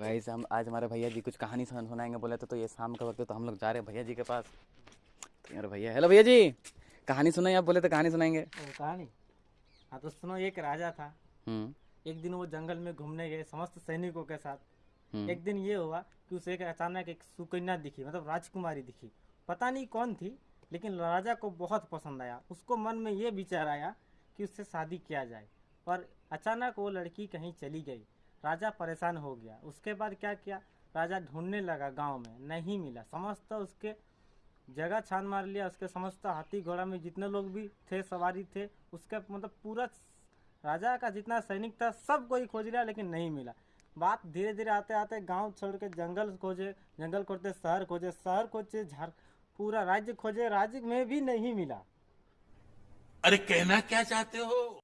भाई हम आज हमारे भैया जी कुछ कहानी सुन सुनाएँगे बोले तो, तो ये शाम का वक्त है तो हम लोग जा रहे हैं भैया जी के पास। तो यार भैया हेलो भैया जी। कहानी सुनाइए आप बोले तो कहानी सुनाएँगे। कहानी? हाँ तो सुनो एक राजा था। हम्म। एक दिन वो जंगल में घूमने गए समस्त सैनिकों के साथ। हम्म। एक दिन ये हुआ कि उसे एक अचानक एक सुकन्या दिखी मतलब राजकुमारी दिखी। पता नहीं कौन थी लेकिन राजा को बहुत पसंद आया। उसको मन में ये विचार आया कि उससे शादी किया जाए। पर अचानक वो लड़की कहीं चली गई। राजा परेशान हो गया। उसके बाद क्या किया? राजा ढूँढने लगा गाँव में, नहीं मिला। समस्त उसके जगह छान मार लिया। उसके समस्त हाथी घोड़ा में जितने लोग भी थे, सवारी थे, उसके मतलब पूरा राजा का जितना सैनिक था, सब कोई खोज लिया, लेकिन नहीं मिला। बात धीरे धीरे आते आते गाँव छोड़ के जंगल खोजे, जंगल खोजते, शहर खोजे शहर खोजे, झार, पूरा राज्य खोजे, राज्य में भी नहीं मिला। अरे कहना क्या चाहते हो?